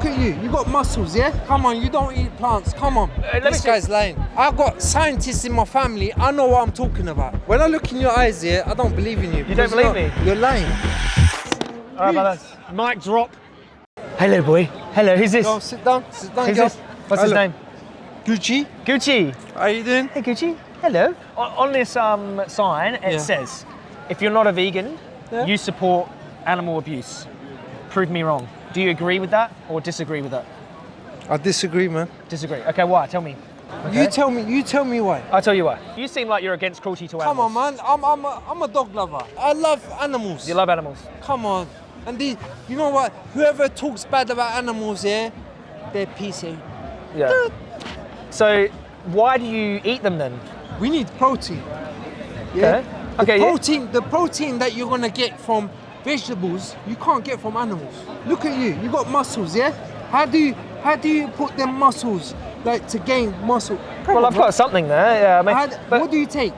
Look at you. You got muscles, yeah? Come on, you don't eat plants. Come on. Uh, this guy's lying. I've got scientists in my family. I know what I'm talking about. When I look in your eyes, yeah, I don't believe in you. You don't believe me? You're lying. All right, brothers. Mic drop. Hello, boy. Hello, who's this? Go sit down. Sit down, Who's girl. this? What's his name? Gucci. Gucci. How you doing? Hey, Gucci. Hello. On, on this um, sign, it Yeah. says, if you're not a vegan, Yeah. you support animal abuse. Prove me wrong. Do you agree with that or disagree with that? I disagree, man. Disagree. Okay, why? Tell me. You tell me. You tell me why. I'll tell you why. You seem like you're against cruelty to animals. Come on, man. I'm, I'm, a, I'm a dog lover. I love animals. You love animals. Come on. And the, you know what? Whoever talks bad about animals, yeah, they're PC. Yeah. So, why do you eat them then? We need protein. Yeah. Okay. The Okay, yeah. protein, the protein that you're gonna get from vegetables, you can't get from animals. Look at you. You got muscles, yeah. How do you, how do you put them muscles like to gain muscle? Come Well, I've got something there. Yeah, I mean, what do you take?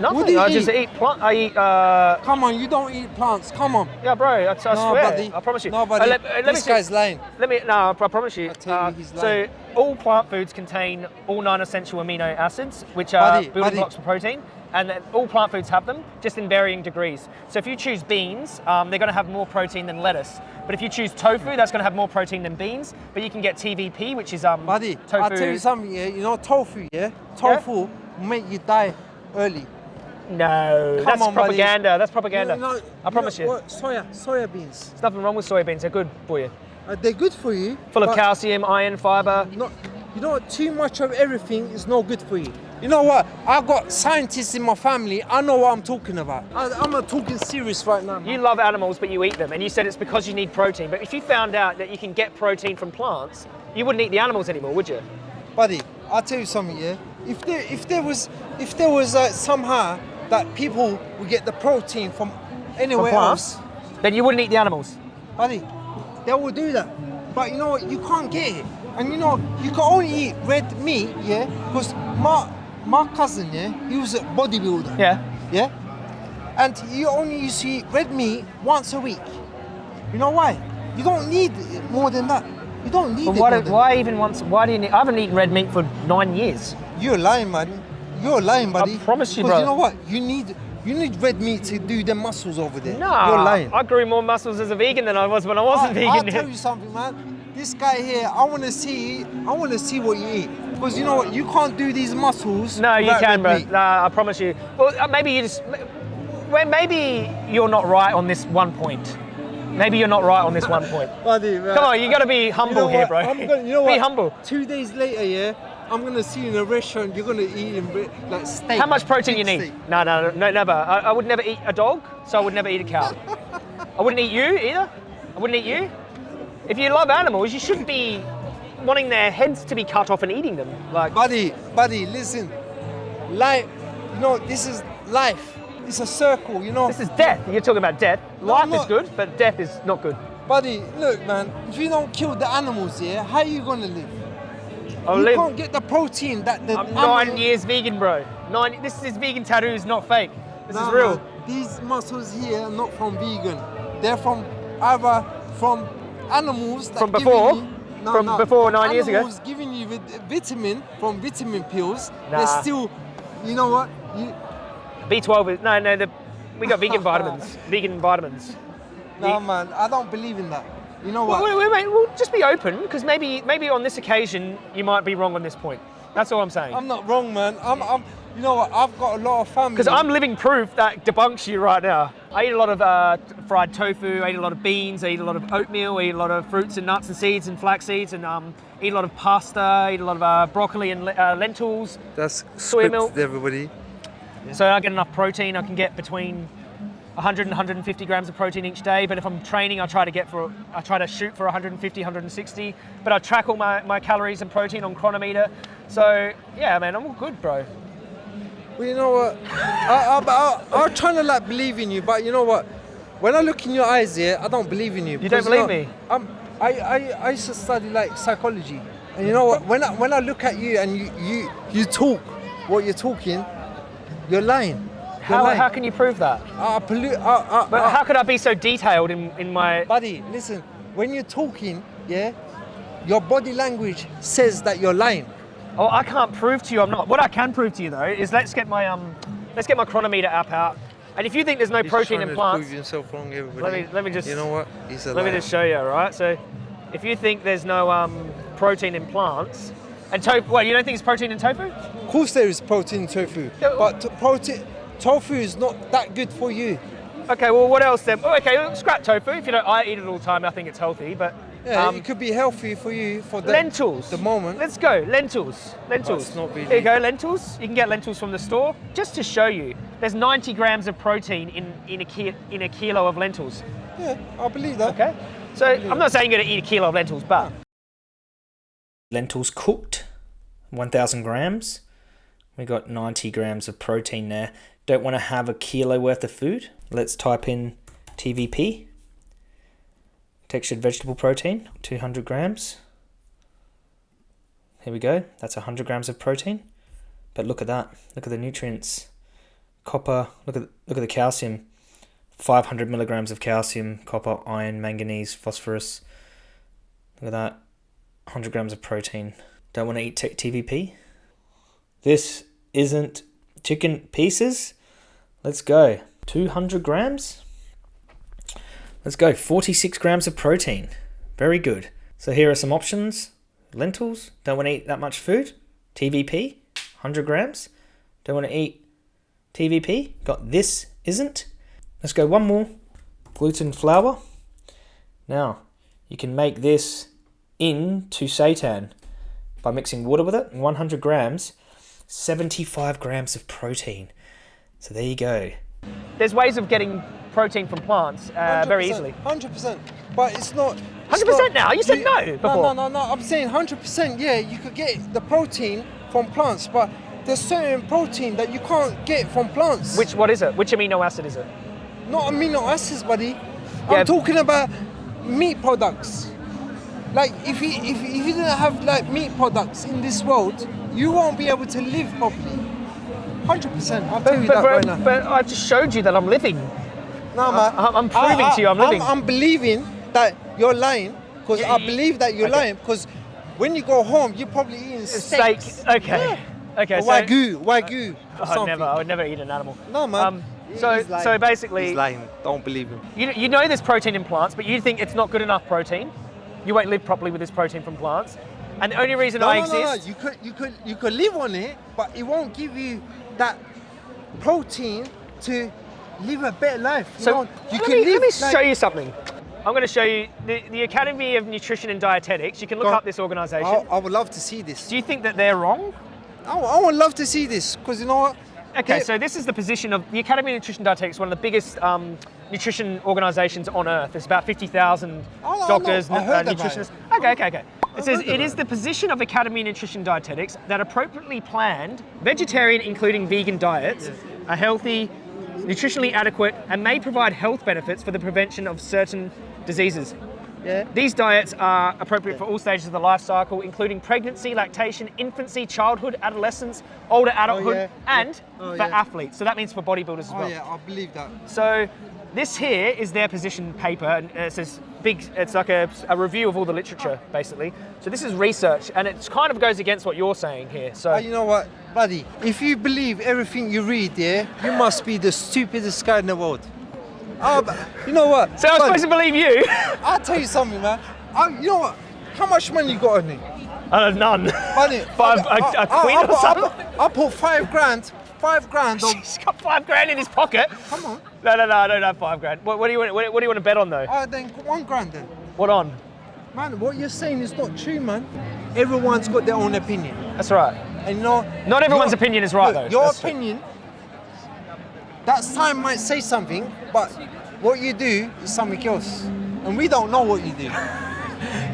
nothing. you I just eat? eat plant. I eat. Uh, Come on, you don't eat plants. Come on. yeah, bro. I, I swear. buddy. I promise you. No, Uh, buddy. let, uh, let me this see- guy's lying. Let me. No, I promise you. I tell you, he's so all plant foods contain all nine essential amino acids, which are Buddy, building buddy. blocks for protein, and all plant foods have them, just in varying degrees. So if you choose beans, um, they're going to have more protein than lettuce. But if you choose tofu, that's going to have more protein than beans. But you can get TVP, which is um, Buddy, tofu. I'll tell you something, yeah. You know tofu, yeah? Tofu will make you die early. No, Come that's on, buddy. propaganda. That's propaganda. You know- I promise you. what? Soya, soya beans. There's nothing wrong with soybeans. They're good for you. Uh, they're good for you. Full of calcium, iron, fiber. Not, you know? Too much of everything is no good for you. You know what? I've got scientists in my family. I know what I'm talking about. I, I'm not talking serious right now. man. You love animals, but you eat them, and you said it's because you need protein. But if you found out that you can get protein from plants, you wouldn't eat the animals anymore, would you? buddy, I'll tell you something, yeah. If there, if there was, if there was uh, somehow that people would get the protein from anywhere From else. Then you wouldn't eat the animals. buddy, they will do that. But you know what? You can't get it, and you know you can only eat red meat, yeah. Because my my cousin, yeah, he was a bodybuilder, Yeah. yeah, and he only used to eat red meat once a week. You know why? You don't need more than that. You don't need why, more do, than why even once? Why do you? Need, I haven't eaten red meat for nine years. You're lying, buddy. You're lying, buddy. I promise you, brother. you know what? You need you need red meat to do the muscles over there. No, You're lying. I grew more muscles as a vegan than I was when I wasn't I, I'll vegan. tell you something, man. This guy here, I want to see. I want to see what you eat. Because you know what? You can't do these muscles. No, you can, bro. meat. Nah, I promise you. Well, uh, maybe you just. Well, maybe you're not right on this one point. Maybe you're not right on this one point. Buddy, man. Come on, you got to be humble You know here, bro. I'm gonna, you know be humble. Two days later, yeah, I'm gonna see you in a restaurant. You're gonna eat in like steak. How much protein you need? steak. No, no, no, never. I, I would never eat a dog, so I would never eat a cow. I wouldn't eat you either. I wouldn't eat you. If you love animals, you shouldn't be wanting their heads to be cut off and eating them. Like, Buddy, buddy, listen. Life, you know, this is life. It's a circle, you know. this is death. You're talking about death. Life is good, but death is not good. Buddy, look, man. If you don't kill the animals, here, how are you gonna live? I'll you live. can't get the protein that the. I'm nine years vegan, bro. Nine. This is vegan tattoo is not fake. This is real. man, These muscles here are not from vegan. They're from either from animals that From before? you- From before nine years ago? Animals giving you vitamin from vitamin pills. Nah. They're still, you know what? You, B12 is no, no. The, we got vegan vitamins. Vegan vitamins. nah, man, I don't believe in that. You know what? Wait, wait, wait, well, just be open, because maybe, maybe on this occasion you might be wrong on this point. That's all I'm saying. I'm not wrong, man. I'm, I'm, you know what? I've got a lot of family. Because I'm living proof that debunks you right now. I eat a lot of uh, fried tofu, I eat a lot of beans, I eat a lot of oatmeal, I eat a lot of fruits and nuts and seeds and flax seeds, and um, eat a lot of pasta, I eat a lot of uh, broccoli and uh, lentils. That's soy milk. everybody. So I get enough protein. I can get between 100 and 150 grams of protein each day. But if I'm training, I try to get for I try to shoot for 150, 160. But I track all my, my calories and protein on Cronometer. So yeah, man, I'm all good, bro. Well, you know what? I, I, I, I'm trying to like believe in you, but you know what? When I look in your eyes, yeah, I don't believe in you. You don't believe know, me? I'm, I, I, I used to study like psychology, and you know what? When I, when I look at you and you, you, you talk what you're talking, you're lying. You're How, lying. how can you prove that? I, pollute, I, I, But I- how could I be so detailed in, in my? buddy, listen. When you're talking, yeah, your body language says that you're lying. Oh, I can't prove to you I'm not. What I can prove to you though is let's get my um, let's get my Cronometer app out. And if you think there's no He's protein in plants, Prove yourself wrong, everybody. let me let me just You know what? Let me just show you, all right? So, if you think there's no um, protein in plants, and tofu, well, you don't think there's protein in tofu? Of course, there is protein in tofu, Yeah, but to- protein tofu is not that good for you. Okay, well, what else then? Oh, okay, scrap tofu. If you don't, I eat it all the time. I think it's healthy, but Yeah, um, it could be healthy for you for the lentils. The moment. Let's go. Lentils. Lentils. it's not really- Here you go. Lentils. You can get lentils from the store. Just to show you, there's 90 grams of protein in in a ki- in a kilo of lentils. Yeah, I believe that. Okay. So I'm not saying you're going to eat a kilo of lentils, but lentils cooked, 1,000 grams. We got 90 grams of protein there. Don't want to have a kilo worth of food. Let's type in TVP. Textured vegetable protein, 200 grams. Here we go. That's 100 grams of protein. But look at that. Look at the nutrients. Copper. Look at look at the calcium. 500 milligrams of calcium, copper, iron, manganese, phosphorus. Look at that. 100 grams of protein. Don't want to eat TVP. This isn't chicken pieces. Let's go. 200 grams. Let's go. 46 grams of protein. Very good. So here are some options. Lentils. Don't want to eat that much food. TVP. 100 grams. Don't want to eat TVP. Got this isn't. Let's go one more. Gluten flour. Now, you can make this into seitan by mixing water with it. 100 grams, 75 grams of protein. So there you go. There's ways of getting protein from plants uh, very easily. Hundred percent, but it's not. it's 100% not- now? You said no before. No, no, no, no. I'm saying hundred percent. Yeah, you could get the protein from plants, but there's certain protein that you can't get from plants. Which what is it? Which amino acid is it? not amino acids, buddy. Yeah. I'm talking about meat products. Like if you if, if you didn't have like meat products in this world, you won't be able to live properly. Hundred percent. I'll tell you But, that but, right now. but I just showed you that I'm living. No, man. I'm- I'm proving to you I'm living. I'm, believing that you're lying because Yeah, I you- believe that you're okay. lying because when you go home, you're probably eating Steak. steaks. Okay. Okay. Or So wagyu, wagyu. or I'd never. I would never eat an animal. No, man. Um, so so basically, He's lying. Don't believe him. You, you know there's protein in plants, but you think it's not good enough protein. You won't live properly with this protein from plants. And the only reason No, I no, no, no. exist. You could, you could, you could live on it, but it won't give you that protein to live a better life. You So know, you let, can me, live let me like- show you something. I'm going to show you the, the Academy of Nutrition and Dietetics. You can look Go up this organization. I, I would love to see this. Do you think that they're wrong? I, I would love to see this because you know what? Okay, so this is the position of the Academy of Nutrition and Dietetics, one of the biggest um, nutrition organizations on earth. There's about 50,000 Oh, doctors, I uh, nutritionists. it. Okay, okay, okay. I It says heard it is the position of Academy of Nutrition and Dietetics that appropriately planned, vegetarian, including vegan diets, are healthy, nutritionally adequate, and may provide health benefits for the prevention of certain diseases. Yeah. These diets are appropriate for all stages of the life cycle, including pregnancy, lactation, infancy, childhood, adolescence, older oh, adulthood, yeah. and Oh, for yeah. athletes. So that means for bodybuilders as Oh well. yeah, I believe that. So this here is their position paper, and it says big. It's like a, a review of all the literature, basically. So this is research, and it kind of goes against what you're saying here. So Oh, you know what, buddy? If you believe everything you read, yeah, you must be the stupidest guy in the world. Oh, but you know what? so I'm buddy, supposed to believe you? I'll tell you something, man. I, you know what? How much money you got on me? uh, none. Buddy, Five- I- a- a queen I or I something? put- I put five grand, five grand on. He's got five grand in his pocket. Come on. No, no, no, I don't have five grand. What, what do you want? What, what do you want to bet on though? Uh, then one grand then. What on? Man, what you're saying is not true, man. Everyone's got their own opinion. That's right. And you know, Not everyone's your- opinion is right, look, though. Your That's true. opinion, that sign might say something, but what you do is something else. And we don't know what you do.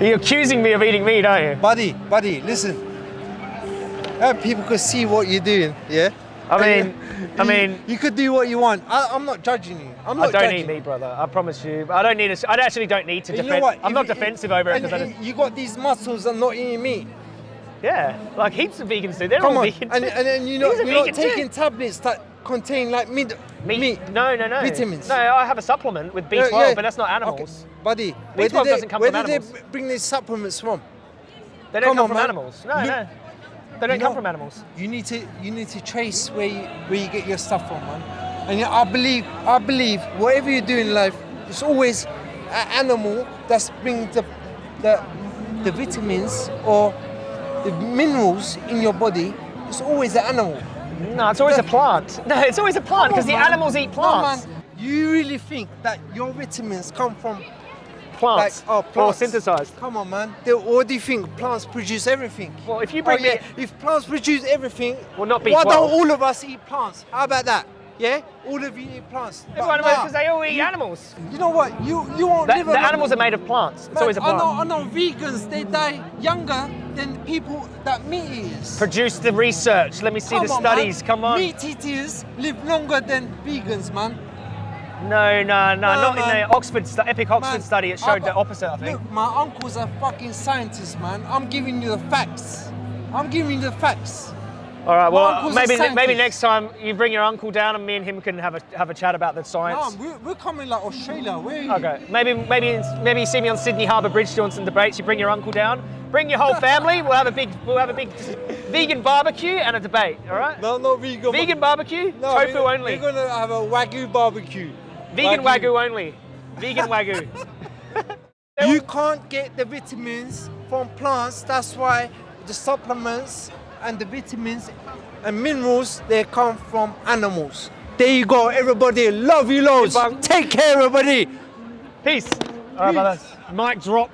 You're accusing me of eating meat, aren't you? buddy, buddy, listen. Uh, people could see what you're doing, yeah? I mean, you- I mean- you could do what you want. I, I'm not judging you. I'm not I don't judging. eat meat, brother. I promise you. I don't need. A, I actually don't need to And you know what? I'm If not defensive over it and- I just. you got these muscles and not eating meat. Yeah, like heaps of vegans do. They're Come all on, vegan and, too. and then you're not, you're not vegan too. taking tablets that contain like mid, Meat? No, no, no. Vitamins. No, I have a supplement with B12, Yeah, yeah. but that's not animals. Okay. Buddy, where B12 did they, doesn't come where from did animals. they bring these supplements from? They don't Come come on, from man. animals. No, Look- no. They don't You come from animals. You need to you need to trace where you, where you get your stuff from, man. And I believe I believe whatever you do in life, it's always an animal that's bringing the the the vitamins or the minerals in your body. It's always an animal. No, it's always a plant. No, it's always a plant because the man. animals eat No, plants. man. You really think that your vitamins come from plants. like oh Or plants synthesized. Come on, man. They, what do you think? Plants produce everything. Well, if you bring oh, yeah. me- if plants produce everything, Well, not Why B12. don't all of us eat plants? How about that? Yeah, all of you eat plants. But Everyone nah, because they all eat animals. You know what? You you won't The, live the animals are made of plants. It's Man, always a plant. I know I know vegans, they die younger than people that meat eaters. Produce the research. Let me see Come the on, studies. man. Come on. Meat eaters live longer than vegans, man. No, no, no, not in the Oxford stu- Epic Oxford Man, study. It I showed the opposite. I think. Look, my uncle's a fucking scientist, man. I'm giving you the facts. I'm giving you the facts. All right. Well, maybe maybe next time you bring your uncle down and me and him can have a have a chat about the No, science. we're, we're coming like Australia. Where? Okay. Maybe maybe maybe you see me on Sydney Harbour Bridge doing some debates. You bring your uncle down. Bring your whole family. We'll have a big we'll have a big vegan barbecue and a debate. All right. No, not vegan. Vegan barbecue. No, tofu we're, only. We're gonna have a wagyu barbecue. Vegan wagyu only. Vegan wagyu. You can't get the vitamins from plants. That's why the supplements and the vitamins and minerals they come from animals. There you go, everybody. Love you loads. Take care, everybody. Peace. All right, brothers. Mic drop.